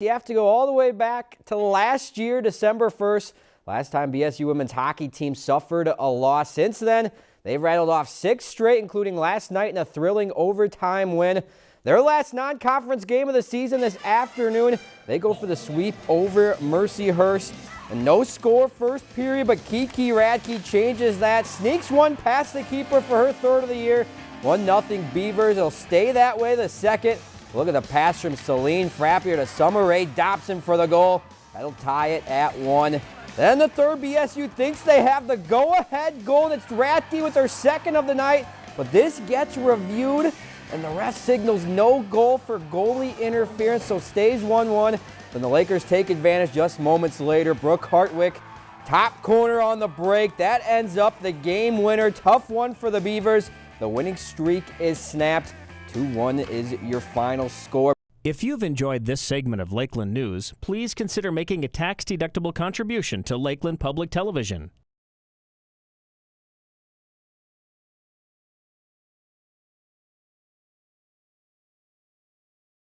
You have to go all the way back to last year, December 1st. Last time BSU women's hockey team suffered a loss. Since then, they've rattled off six straight, including last night in a thrilling overtime win. Their last non-conference game of the season this afternoon, they go for the sweep over Mercyhurst. And no score first period, but Kiki Radke changes that. Sneaks one past the keeper for her third of the year. 1-0 Beavers. It'll stay that way the second. Look at the pass from Celine Frappier to Summer Rae Dobson for the goal. That'll tie it at one. Then the third BSU thinks they have the go-ahead goal. That's Radke with her second of the night. But this gets reviewed, and the ref signals no goal for goalie interference, so stays 1-1. Then the Lakers take advantage just moments later. Brooke Hartwick, top corner on the break. That ends up the game winner. Tough one for the Beavers. The winning streak is snapped. 2-1 is your final score. If you've enjoyed this segment of Lakeland News, please consider making a tax-deductible contribution to Lakeland Public Television.